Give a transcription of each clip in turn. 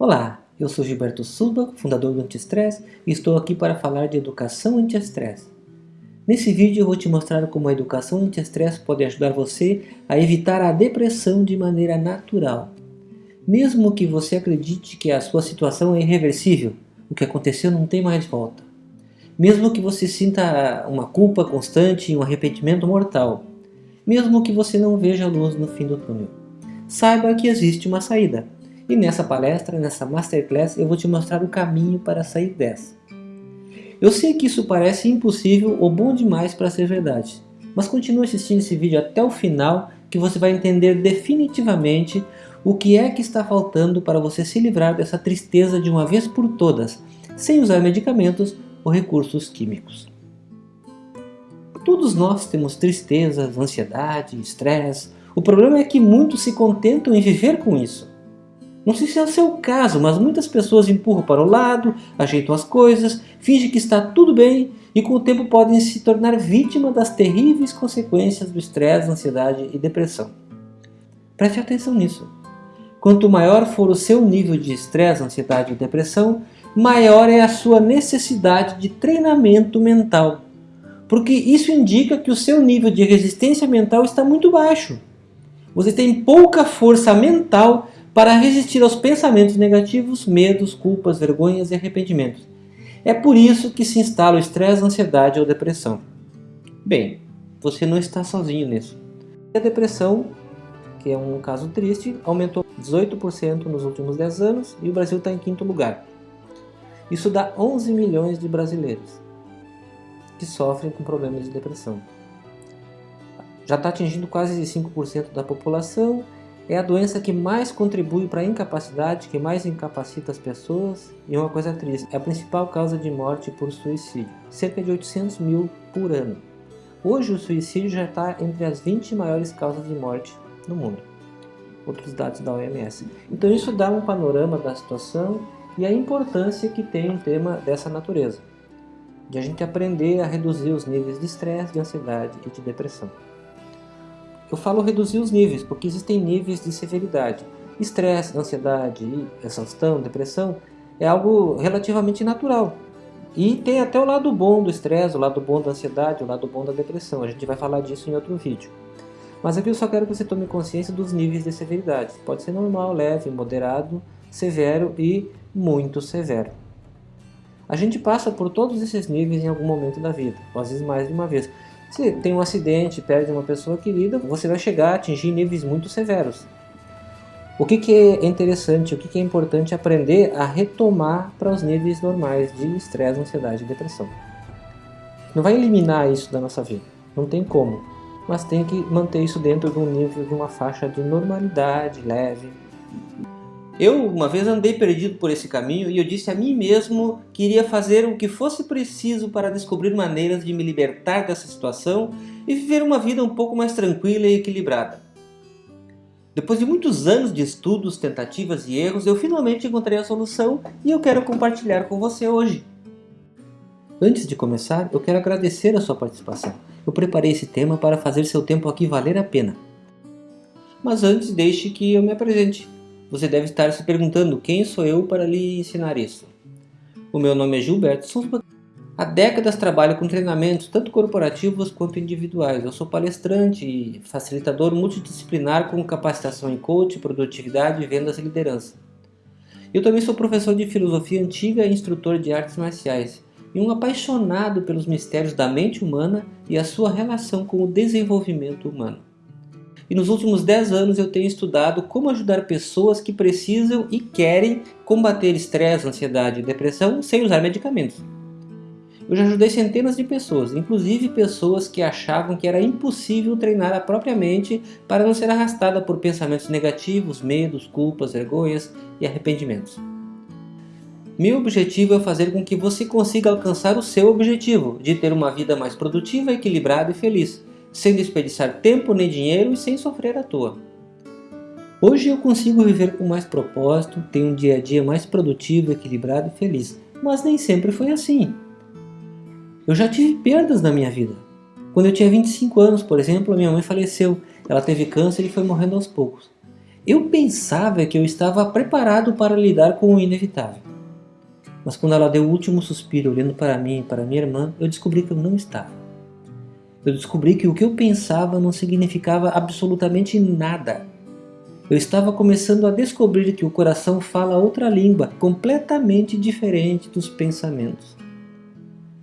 Olá, eu sou Gilberto Suba, fundador do Anti-Stress e estou aqui para falar de educação anti-estresse. Nesse vídeo eu vou te mostrar como a educação anti-estresse pode ajudar você a evitar a depressão de maneira natural. Mesmo que você acredite que a sua situação é irreversível, o que aconteceu não tem mais volta. Mesmo que você sinta uma culpa constante e um arrependimento mortal. Mesmo que você não veja a luz no fim do túnel. Saiba que existe uma saída e nessa palestra, nessa Masterclass, eu vou te mostrar o caminho para sair dessa. Eu sei que isso parece impossível ou bom demais para ser verdade, mas continue assistindo esse vídeo até o final que você vai entender definitivamente o que é que está faltando para você se livrar dessa tristeza de uma vez por todas, sem usar medicamentos ou recursos químicos. Todos nós temos tristezas, ansiedade, estresse. O problema é que muitos se contentam em viver com isso. Não sei se é o seu caso, mas muitas pessoas empurram para o lado, ajeitam as coisas, fingem que está tudo bem e com o tempo podem se tornar vítima das terríveis consequências do estresse, ansiedade e depressão. Preste atenção nisso. Quanto maior for o seu nível de estresse, ansiedade e depressão, maior é a sua necessidade de treinamento mental. Porque isso indica que o seu nível de resistência mental está muito baixo. Você tem pouca força mental para resistir aos pensamentos negativos, medos, culpas, vergonhas e arrependimentos. É por isso que se instala o estresse, ansiedade ou depressão. Bem, você não está sozinho nisso. A depressão, que é um caso triste, aumentou 18% nos últimos 10 anos e o Brasil está em quinto lugar. Isso dá 11 milhões de brasileiros que sofrem com problemas de depressão. Já está atingindo quase 5% da população é a doença que mais contribui para a incapacidade, que mais incapacita as pessoas e uma coisa triste, é a principal causa de morte por suicídio, cerca de 800 mil por ano. Hoje o suicídio já está entre as 20 maiores causas de morte no mundo, outros dados da OMS. Então isso dá um panorama da situação e a importância que tem um tema dessa natureza, de a gente aprender a reduzir os níveis de estresse, de ansiedade e de depressão. Eu falo reduzir os níveis, porque existem níveis de severidade. Estresse, ansiedade, exaustão, depressão é algo relativamente natural. E tem até o lado bom do estresse, o lado bom da ansiedade, o lado bom da depressão. A gente vai falar disso em outro vídeo. Mas aqui eu só quero que você tome consciência dos níveis de severidade. Pode ser normal, leve, moderado, severo e muito severo. A gente passa por todos esses níveis em algum momento da vida, às vezes mais de uma vez. Se tem um acidente, perde uma pessoa querida, você vai chegar a atingir níveis muito severos. O que, que é interessante, o que, que é importante aprender a retomar para os níveis normais de estresse, ansiedade e depressão. Não vai eliminar isso da nossa vida, não tem como, mas tem que manter isso dentro de um nível, de uma faixa de normalidade leve. Eu uma vez andei perdido por esse caminho e eu disse a mim mesmo que iria fazer o que fosse preciso para descobrir maneiras de me libertar dessa situação e viver uma vida um pouco mais tranquila e equilibrada. Depois de muitos anos de estudos, tentativas e erros, eu finalmente encontrei a solução e eu quero compartilhar com você hoje. Antes de começar, eu quero agradecer a sua participação. Eu preparei esse tema para fazer seu tempo aqui valer a pena. Mas antes, deixe que eu me apresente. Você deve estar se perguntando quem sou eu para lhe ensinar isso. O meu nome é Gilberto Souza. Há décadas trabalho com treinamentos tanto corporativos quanto individuais. Eu sou palestrante e facilitador multidisciplinar com capacitação em coach, produtividade, vendas e liderança. Eu também sou professor de filosofia antiga e instrutor de artes marciais e um apaixonado pelos mistérios da mente humana e a sua relação com o desenvolvimento humano. E nos últimos 10 anos eu tenho estudado como ajudar pessoas que precisam e querem combater estresse, ansiedade e depressão sem usar medicamentos. Eu já ajudei centenas de pessoas, inclusive pessoas que achavam que era impossível treinar a própria mente para não ser arrastada por pensamentos negativos, medos, culpas, vergonhas e arrependimentos. Meu objetivo é fazer com que você consiga alcançar o seu objetivo de ter uma vida mais produtiva, equilibrada e feliz, sem desperdiçar tempo nem dinheiro e sem sofrer à toa. Hoje eu consigo viver com mais propósito, tenho um dia a dia mais produtivo, equilibrado e feliz, mas nem sempre foi assim. Eu já tive perdas na minha vida. Quando eu tinha 25 anos, por exemplo, a minha mãe faleceu. Ela teve câncer e foi morrendo aos poucos. Eu pensava que eu estava preparado para lidar com o inevitável. Mas quando ela deu o último suspiro olhando para mim e para minha irmã, eu descobri que eu não estava. Eu descobri que o que eu pensava não significava absolutamente nada. Eu estava começando a descobrir que o coração fala outra língua, completamente diferente dos pensamentos.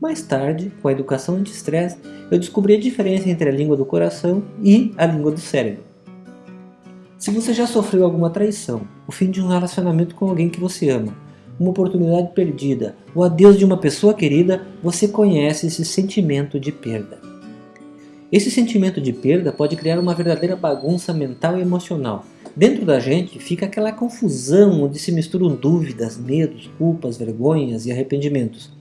Mais tarde, com a educação anti-estresse, eu descobri a diferença entre a língua do coração e a língua do cérebro. Se você já sofreu alguma traição, o fim de um relacionamento com alguém que você ama, uma oportunidade perdida, o adeus de uma pessoa querida, você conhece esse sentimento de perda. Esse sentimento de perda pode criar uma verdadeira bagunça mental e emocional. Dentro da gente fica aquela confusão onde se misturam dúvidas, medos, culpas, vergonhas e arrependimentos.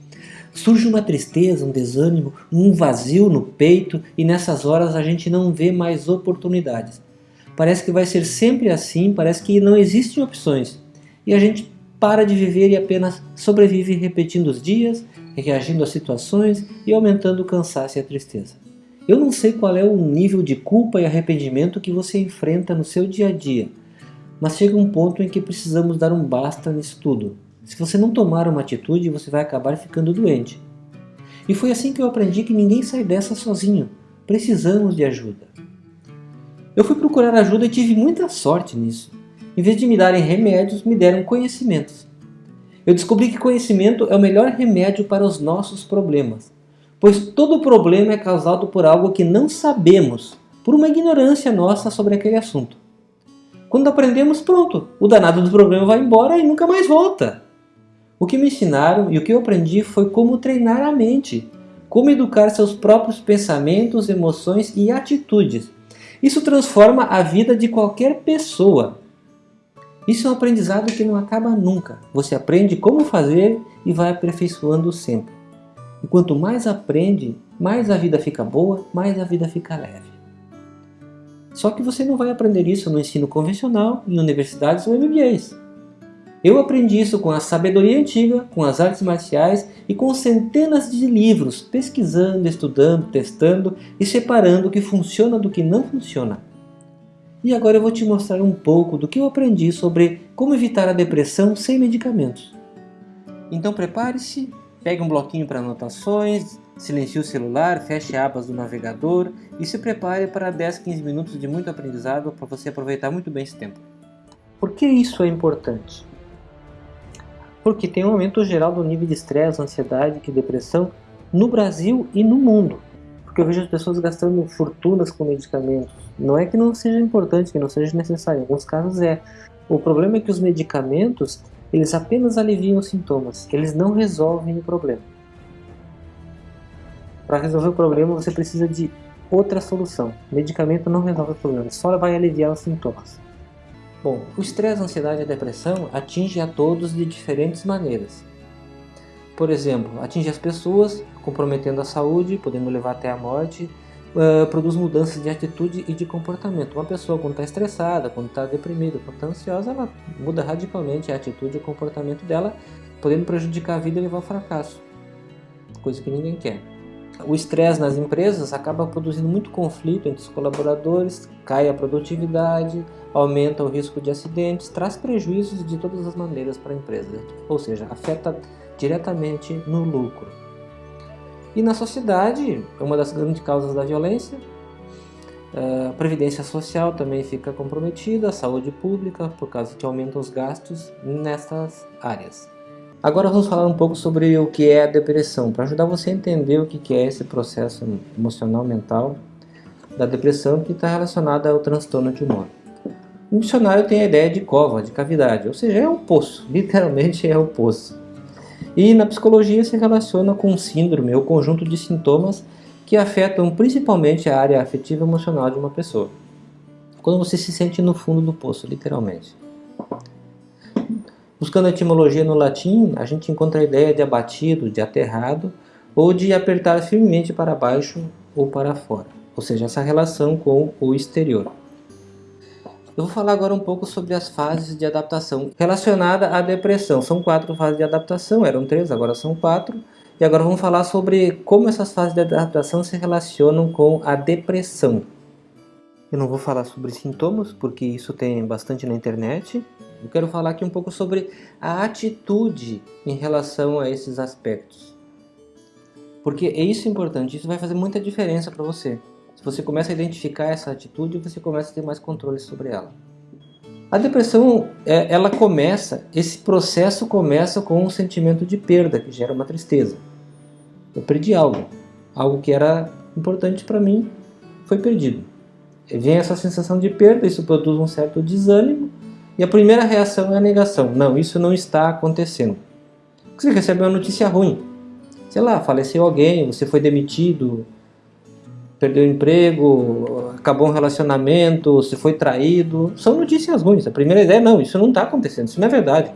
Surge uma tristeza, um desânimo, um vazio no peito e nessas horas a gente não vê mais oportunidades. Parece que vai ser sempre assim, parece que não existem opções. E a gente para de viver e apenas sobrevive repetindo os dias, reagindo às situações e aumentando o cansaço e a tristeza. Eu não sei qual é o nível de culpa e arrependimento que você enfrenta no seu dia a dia, mas chega um ponto em que precisamos dar um basta nisso tudo. Se você não tomar uma atitude, você vai acabar ficando doente. E foi assim que eu aprendi que ninguém sai dessa sozinho. Precisamos de ajuda. Eu fui procurar ajuda e tive muita sorte nisso. Em vez de me darem remédios, me deram conhecimentos. Eu descobri que conhecimento é o melhor remédio para os nossos problemas, pois todo problema é causado por algo que não sabemos, por uma ignorância nossa sobre aquele assunto. Quando aprendemos, pronto, o danado do problema vai embora e nunca mais volta. O que me ensinaram e o que eu aprendi foi como treinar a mente, como educar seus próprios pensamentos, emoções e atitudes. Isso transforma a vida de qualquer pessoa. Isso é um aprendizado que não acaba nunca. Você aprende como fazer e vai aperfeiçoando sempre. E quanto mais aprende, mais a vida fica boa, mais a vida fica leve. Só que você não vai aprender isso no ensino convencional, em universidades ou MBAs. Eu aprendi isso com a sabedoria antiga, com as artes marciais e com centenas de livros, pesquisando, estudando, testando e separando o que funciona do que não funciona. E agora eu vou te mostrar um pouco do que eu aprendi sobre como evitar a depressão sem medicamentos. Então prepare-se, pegue um bloquinho para anotações, silencie o celular, feche abas do navegador e se prepare para 10, 15 minutos de muito aprendizado para você aproveitar muito bem esse tempo. Por que isso é importante? Porque tem um aumento geral do nível de estresse, ansiedade e depressão no Brasil e no mundo porque eu vejo as pessoas gastando fortunas com medicamentos. Não é que não seja importante, que não seja necessário, em alguns casos é. O problema é que os medicamentos, eles apenas aliviam os sintomas, eles não resolvem o problema. Para resolver o problema, você precisa de outra solução. O medicamento não resolve o problema, só vai aliviar os sintomas. Bom, o estresse, a ansiedade e a depressão atinge a todos de diferentes maneiras. Por exemplo, atinge as pessoas, comprometendo a saúde, podendo levar até a morte, uh, produz mudanças de atitude e de comportamento. Uma pessoa quando está estressada, quando está deprimida, quando está ansiosa, ela muda radicalmente a atitude e o comportamento dela, podendo prejudicar a vida e levar ao fracasso, coisa que ninguém quer. O estresse nas empresas acaba produzindo muito conflito entre os colaboradores, cai a produtividade, aumenta o risco de acidentes, traz prejuízos de todas as maneiras para a empresa, ou seja, afeta diretamente no lucro. E na sociedade, é uma das grandes causas da violência, a previdência social também fica comprometida, a saúde pública, por causa que aumentam os gastos nessas áreas. Agora vamos falar um pouco sobre o que é a depressão, para ajudar você a entender o que é esse processo emocional mental da depressão que está relacionada ao transtorno de humor. O dicionário tem a ideia de cova, de cavidade, ou seja, é um poço, literalmente é um poço. E na psicologia se relaciona com síndrome ou conjunto de sintomas que afetam principalmente a área afetiva emocional de uma pessoa. Quando você se sente no fundo do poço, literalmente. Buscando a etimologia no latim, a gente encontra a ideia de abatido, de aterrado, ou de apertar firmemente para baixo ou para fora, ou seja, essa relação com o exterior. Eu vou falar agora um pouco sobre as fases de adaptação relacionada à depressão. São quatro fases de adaptação, eram três, agora são quatro. E agora vamos falar sobre como essas fases de adaptação se relacionam com a depressão. Eu não vou falar sobre sintomas, porque isso tem bastante na internet. Eu quero falar aqui um pouco sobre a atitude em relação a esses aspectos. Porque é isso importante, isso vai fazer muita diferença para você. Se você começa a identificar essa atitude, você começa a ter mais controle sobre ela. A depressão, é, ela começa, esse processo começa com um sentimento de perda, que gera uma tristeza. Eu perdi algo, algo que era importante para mim foi perdido. Vem essa sensação de perda, isso produz um certo desânimo, e a primeira reação é a negação. Não, isso não está acontecendo. Você recebe uma notícia ruim. Sei lá, faleceu alguém, você foi demitido, perdeu o emprego, acabou um relacionamento, você foi traído. São notícias ruins. A primeira ideia é, não, isso não está acontecendo, isso não é verdade.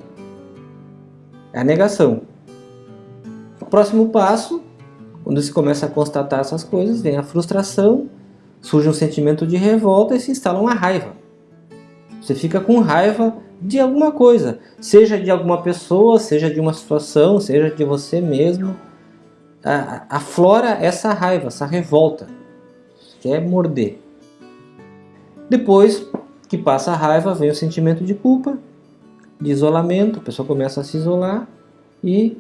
É a negação. O próximo passo, quando se começa a constatar essas coisas, vem a frustração, surge um sentimento de revolta e se instala uma raiva. Você fica com raiva de alguma coisa, seja de alguma pessoa, seja de uma situação, seja de você mesmo. Aflora essa raiva, essa revolta quer morder. Depois que passa a raiva, vem o sentimento de culpa, de isolamento, a pessoa começa a se isolar e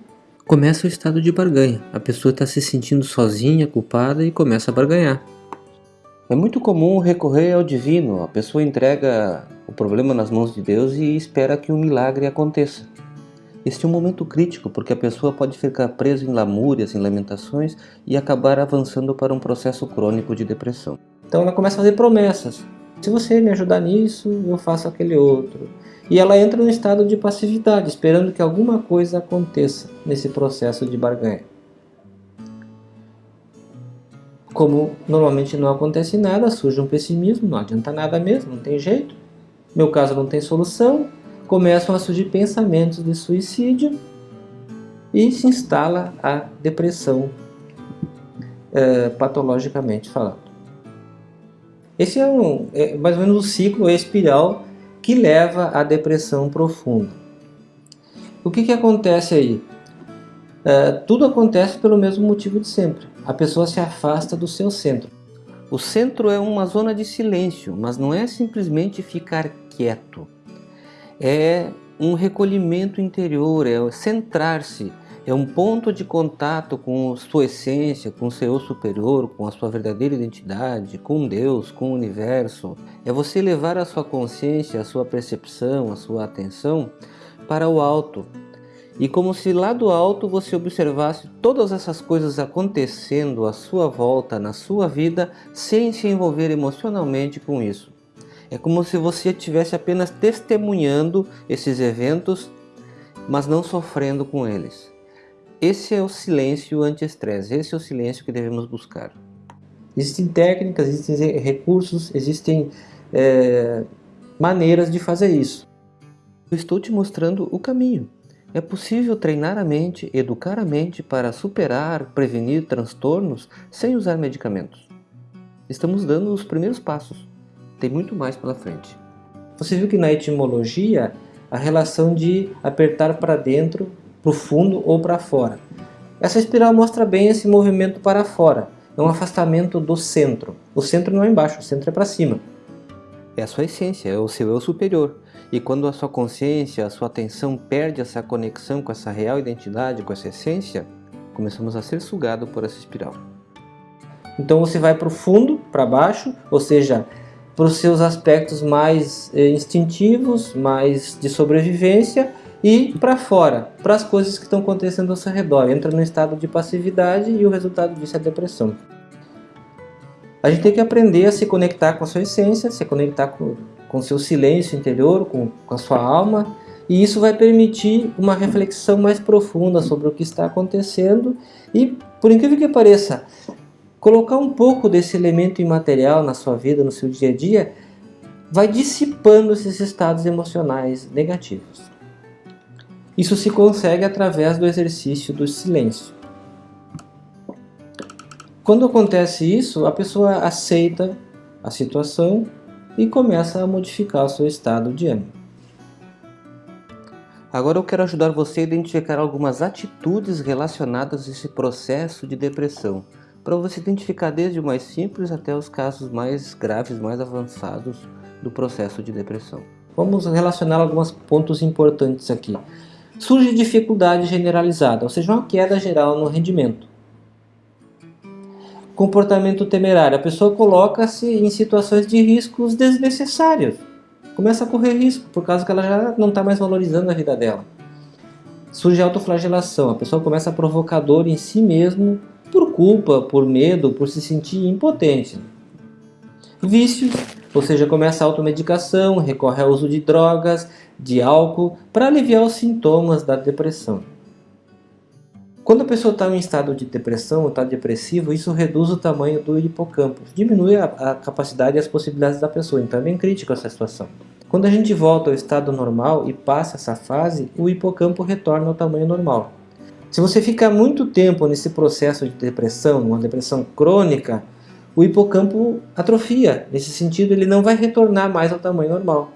começa o estado de barganha. A pessoa está se sentindo sozinha, culpada e começa a barganhar. É muito comum recorrer ao divino, a pessoa entrega o problema nas mãos de Deus e espera que um milagre aconteça. Este é um momento crítico porque a pessoa pode ficar presa em lamúrias, em lamentações e acabar avançando para um processo crônico de depressão. Então ela começa a fazer promessas. Se você me ajudar nisso, eu faço aquele outro. E ela entra num estado de passividade, esperando que alguma coisa aconteça nesse processo de barganha. Como normalmente não acontece nada, surge um pessimismo, não adianta nada mesmo, não tem jeito. Meu caso não tem solução, começam a surgir pensamentos de suicídio e se instala a depressão, é, patologicamente falando. Esse é, um, é mais ou menos o ciclo, a espiral que leva à depressão profunda. O que, que acontece aí? É, tudo acontece pelo mesmo motivo de sempre. A pessoa se afasta do seu centro. O centro é uma zona de silêncio, mas não é simplesmente ficar quieto é um recolhimento interior, é centrar-se, é um ponto de contato com sua essência, com seu superior, com a sua verdadeira identidade, com Deus, com o universo. É você levar a sua consciência, a sua percepção, a sua atenção para o alto. E como se lá do alto você observasse todas essas coisas acontecendo à sua volta, na sua vida, sem se envolver emocionalmente com isso. É como se você estivesse apenas testemunhando esses eventos, mas não sofrendo com eles. Esse é o silêncio anti-estresse, esse é o silêncio que devemos buscar. Existem técnicas, existem recursos, existem é, maneiras de fazer isso. Eu estou te mostrando o caminho. É possível treinar a mente, educar a mente para superar, prevenir transtornos sem usar medicamentos. Estamos dando os primeiros passos tem muito mais pela frente. Você viu que na etimologia a relação de apertar para dentro, para o fundo ou para fora. Essa espiral mostra bem esse movimento para fora. É um afastamento do centro. O centro não é embaixo, o centro é para cima. É a sua essência, é o seu eu superior. E quando a sua consciência, a sua atenção perde essa conexão com essa real identidade, com essa essência, começamos a ser sugado por essa espiral. Então você vai para o fundo, para baixo, ou seja, para os seus aspectos mais eh, instintivos, mais de sobrevivência e para fora, para as coisas que estão acontecendo ao seu redor. Entra no estado de passividade e o resultado disso é a depressão. A gente tem que aprender a se conectar com a sua essência, se conectar com o seu silêncio interior, com, com a sua alma, e isso vai permitir uma reflexão mais profunda sobre o que está acontecendo e, por incrível que pareça, Colocar um pouco desse elemento imaterial na sua vida, no seu dia a dia, vai dissipando esses estados emocionais negativos. Isso se consegue através do exercício do silêncio. Quando acontece isso, a pessoa aceita a situação e começa a modificar o seu estado de ânimo. Agora eu quero ajudar você a identificar algumas atitudes relacionadas a esse processo de depressão para você identificar desde o mais simples até os casos mais graves, mais avançados do processo de depressão. Vamos relacionar alguns pontos importantes aqui. Surge dificuldade generalizada, ou seja, uma queda geral no rendimento. Comportamento temerário, a pessoa coloca-se em situações de riscos desnecessários. Começa a correr risco, por causa que ela já não está mais valorizando a vida dela. Surge autoflagelação, a pessoa começa a provocar dor em si mesmo por culpa, por medo, por se sentir impotente. Vícios, ou seja, começa a automedicação, recorre ao uso de drogas, de álcool, para aliviar os sintomas da depressão. Quando a pessoa está em estado de depressão, ou está depressivo, isso reduz o tamanho do hipocampo, diminui a, a capacidade e as possibilidades da pessoa, então é bem crítico essa situação. Quando a gente volta ao estado normal e passa essa fase, o hipocampo retorna ao tamanho normal. Se você ficar muito tempo nesse processo de depressão, uma depressão crônica, o hipocampo atrofia. Nesse sentido, ele não vai retornar mais ao tamanho normal.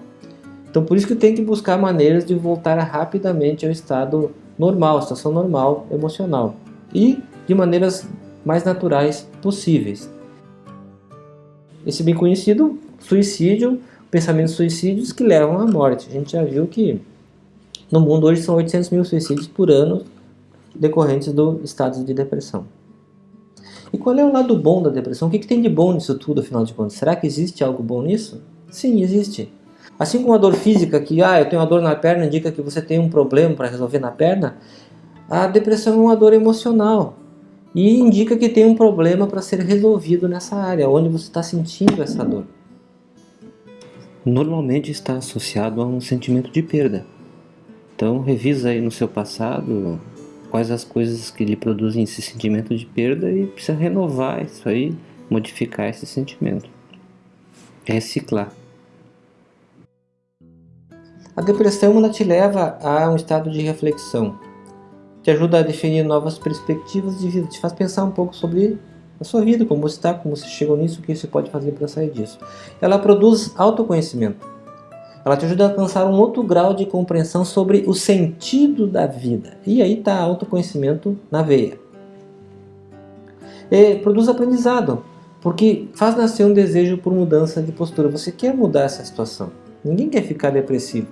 Então, por isso que tem que buscar maneiras de voltar rapidamente ao estado normal, situação normal emocional. E de maneiras mais naturais possíveis. Esse bem conhecido suicídio, pensamentos suicídios que levam à morte. A gente já viu que no mundo hoje são 800 mil suicídios por ano decorrentes do estado de depressão. E qual é o lado bom da depressão? O que, que tem de bom nisso tudo, afinal de contas? Será que existe algo bom nisso? Sim, existe. Assim como a dor física, que ah, eu tenho uma dor na perna, indica que você tem um problema para resolver na perna, a depressão é uma dor emocional e indica que tem um problema para ser resolvido nessa área, onde você está sentindo essa dor. Normalmente está associado a um sentimento de perda. Então revisa aí no seu passado quais as coisas que lhe produzem esse sentimento de perda e precisa renovar isso aí, modificar esse sentimento. Reciclar. A depressão ela te leva a um estado de reflexão, te ajuda a definir novas perspectivas de vida, te faz pensar um pouco sobre a sua vida, como você está, como você chegou nisso, o que você pode fazer para sair disso. Ela produz autoconhecimento. Ela te ajuda a alcançar um outro grau de compreensão sobre o sentido da vida. E aí está autoconhecimento na veia. E produz aprendizado, porque faz nascer um desejo por mudança de postura. Você quer mudar essa situação. Ninguém quer ficar depressivo.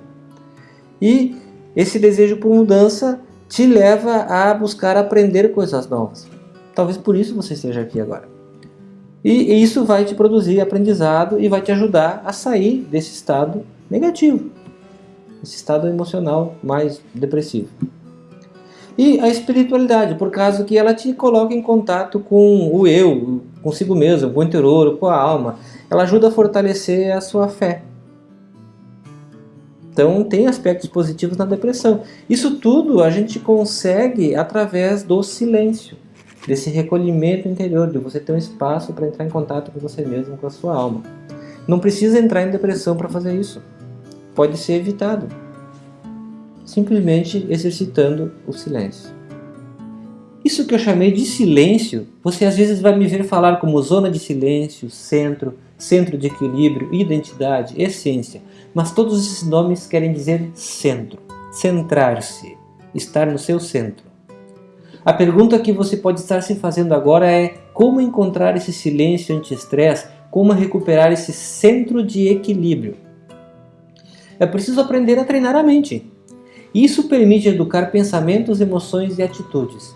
E esse desejo por mudança te leva a buscar aprender coisas novas. Talvez por isso você esteja aqui agora. E isso vai te produzir aprendizado e vai te ajudar a sair desse estado negativo. Esse estado emocional mais depressivo. E a espiritualidade, por causa que ela te coloca em contato com o eu, consigo mesmo, com o interior, com a alma. Ela ajuda a fortalecer a sua fé. Então tem aspectos positivos na depressão. Isso tudo a gente consegue através do silêncio, desse recolhimento interior, de você ter um espaço para entrar em contato com você mesmo, com a sua alma. Não precisa entrar em depressão para fazer isso pode ser evitado, simplesmente exercitando o silêncio. Isso que eu chamei de silêncio, você às vezes vai me ver falar como zona de silêncio, centro, centro de equilíbrio, identidade, essência, mas todos esses nomes querem dizer centro, centrar-se, estar no seu centro. A pergunta que você pode estar se fazendo agora é como encontrar esse silêncio anti-estresse, como recuperar esse centro de equilíbrio. É preciso aprender a treinar a mente. Isso permite educar pensamentos, emoções e atitudes.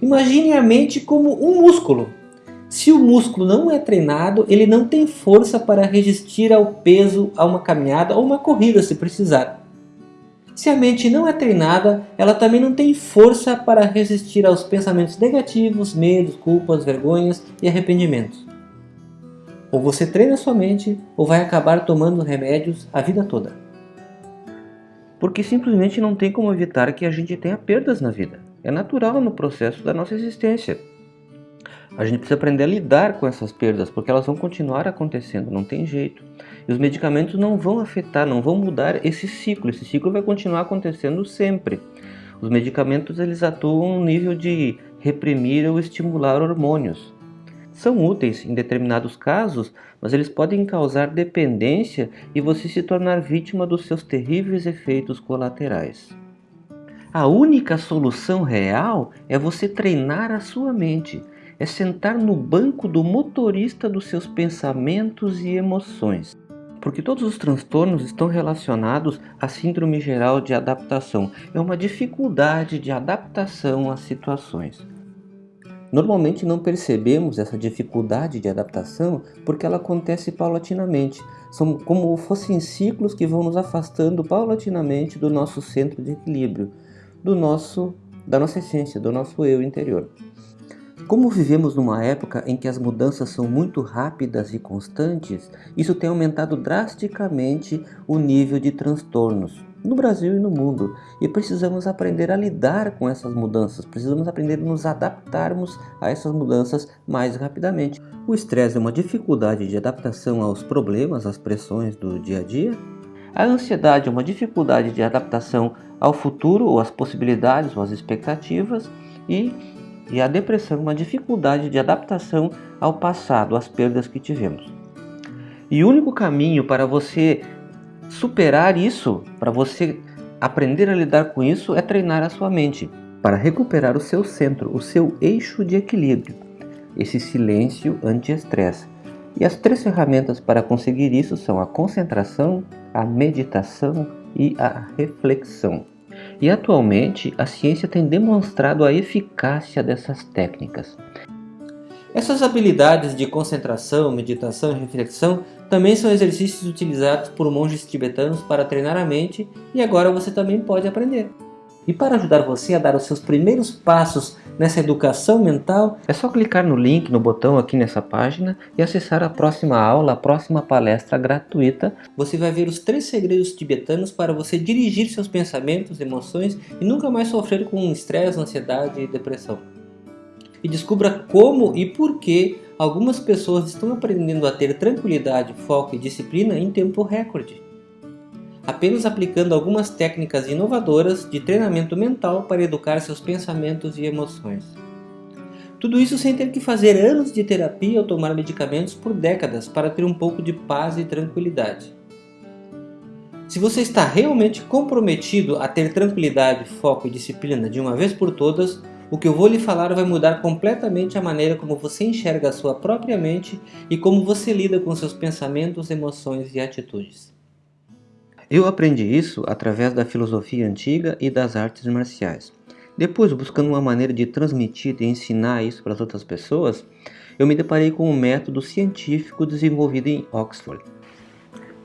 Imagine a mente como um músculo. Se o músculo não é treinado, ele não tem força para resistir ao peso, a uma caminhada ou uma corrida se precisar. Se a mente não é treinada, ela também não tem força para resistir aos pensamentos negativos, medos, culpas, vergonhas e arrependimentos. Ou você treina sua mente, ou vai acabar tomando remédios a vida toda. Porque simplesmente não tem como evitar que a gente tenha perdas na vida. É natural no processo da nossa existência. A gente precisa aprender a lidar com essas perdas, porque elas vão continuar acontecendo, não tem jeito. E os medicamentos não vão afetar, não vão mudar esse ciclo. Esse ciclo vai continuar acontecendo sempre. Os medicamentos eles atuam no nível de reprimir ou estimular hormônios são úteis em determinados casos, mas eles podem causar dependência e você se tornar vítima dos seus terríveis efeitos colaterais. A única solução real é você treinar a sua mente, é sentar no banco do motorista dos seus pensamentos e emoções. Porque todos os transtornos estão relacionados à síndrome geral de adaptação. É uma dificuldade de adaptação às situações. Normalmente não percebemos essa dificuldade de adaptação porque ela acontece paulatinamente. São como fossem ciclos que vão nos afastando paulatinamente do nosso centro de equilíbrio, do nosso, da nossa essência, do nosso eu interior. Como vivemos numa época em que as mudanças são muito rápidas e constantes, isso tem aumentado drasticamente o nível de transtornos no Brasil e no mundo. E precisamos aprender a lidar com essas mudanças, precisamos aprender a nos adaptarmos a essas mudanças mais rapidamente. O estresse é uma dificuldade de adaptação aos problemas, às pressões do dia a dia. A ansiedade é uma dificuldade de adaptação ao futuro, ou às possibilidades, ou às expectativas. E e a depressão é uma dificuldade de adaptação ao passado, às perdas que tivemos. E o único caminho para você superar isso, para você aprender a lidar com isso, é treinar a sua mente, para recuperar o seu centro, o seu eixo de equilíbrio, esse silêncio anti-estresse. E as três ferramentas para conseguir isso são a concentração, a meditação e a reflexão. E atualmente a ciência tem demonstrado a eficácia dessas técnicas. Essas habilidades de concentração, meditação e reflexão também são exercícios utilizados por monges tibetanos para treinar a mente e agora você também pode aprender. E para ajudar você a dar os seus primeiros passos nessa educação mental, é só clicar no link, no botão aqui nessa página e acessar a próxima aula, a próxima palestra gratuita. Você vai ver os três segredos tibetanos para você dirigir seus pensamentos, emoções e nunca mais sofrer com estresse, ansiedade e depressão. E descubra como e por que algumas pessoas estão aprendendo a ter tranquilidade, foco e disciplina em tempo recorde apenas aplicando algumas técnicas inovadoras de treinamento mental para educar seus pensamentos e emoções. Tudo isso sem ter que fazer anos de terapia ou tomar medicamentos por décadas para ter um pouco de paz e tranquilidade. Se você está realmente comprometido a ter tranquilidade, foco e disciplina de uma vez por todas, o que eu vou lhe falar vai mudar completamente a maneira como você enxerga a sua própria mente e como você lida com seus pensamentos, emoções e atitudes. Eu aprendi isso através da filosofia antiga e das artes marciais. Depois, buscando uma maneira de transmitir e ensinar isso para as outras pessoas, eu me deparei com um método científico desenvolvido em Oxford.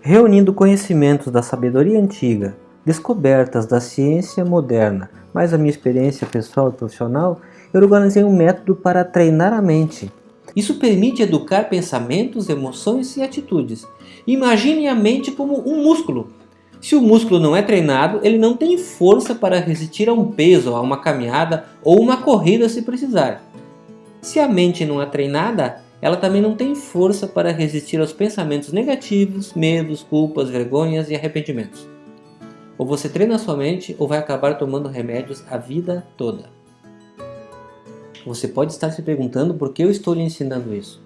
Reunindo conhecimentos da sabedoria antiga, descobertas da ciência moderna, mais a minha experiência pessoal e profissional, eu organizei um método para treinar a mente. Isso permite educar pensamentos, emoções e atitudes. Imagine a mente como um músculo se o músculo não é treinado, ele não tem força para resistir a um peso, a uma caminhada ou uma corrida se precisar. Se a mente não é treinada, ela também não tem força para resistir aos pensamentos negativos, medos, culpas, vergonhas e arrependimentos. Ou você treina sua mente ou vai acabar tomando remédios a vida toda. Você pode estar se perguntando por que eu estou lhe ensinando isso.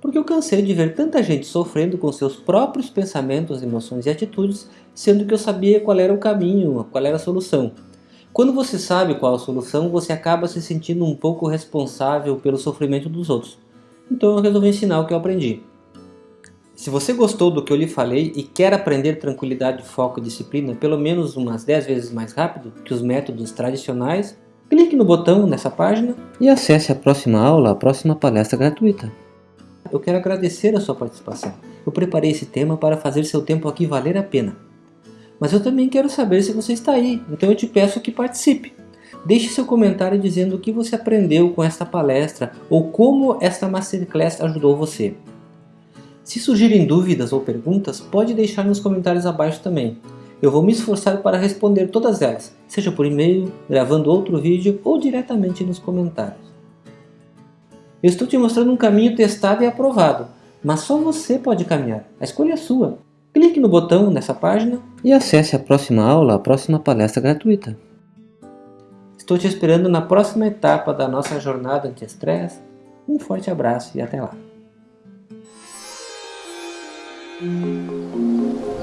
Porque eu cansei de ver tanta gente sofrendo com seus próprios pensamentos, emoções e atitudes sendo que eu sabia qual era o caminho, qual era a solução. Quando você sabe qual a solução, você acaba se sentindo um pouco responsável pelo sofrimento dos outros. Então eu resolvi ensinar o que eu aprendi. Se você gostou do que eu lhe falei e quer aprender tranquilidade, foco e disciplina pelo menos umas 10 vezes mais rápido que os métodos tradicionais, clique no botão nessa página e acesse a próxima aula, a próxima palestra gratuita. Eu quero agradecer a sua participação. Eu preparei esse tema para fazer seu tempo aqui valer a pena. Mas eu também quero saber se você está aí, então eu te peço que participe. Deixe seu comentário dizendo o que você aprendeu com esta palestra ou como esta Masterclass ajudou você. Se surgirem dúvidas ou perguntas, pode deixar nos comentários abaixo também. Eu vou me esforçar para responder todas elas, seja por e-mail, gravando outro vídeo ou diretamente nos comentários. Eu estou te mostrando um caminho testado e aprovado, mas só você pode caminhar, a escolha é sua. Clique no botão nessa página e acesse a próxima aula, a próxima palestra gratuita. Estou te esperando na próxima etapa da nossa jornada anti-estresse. Um forte abraço e até lá! うん。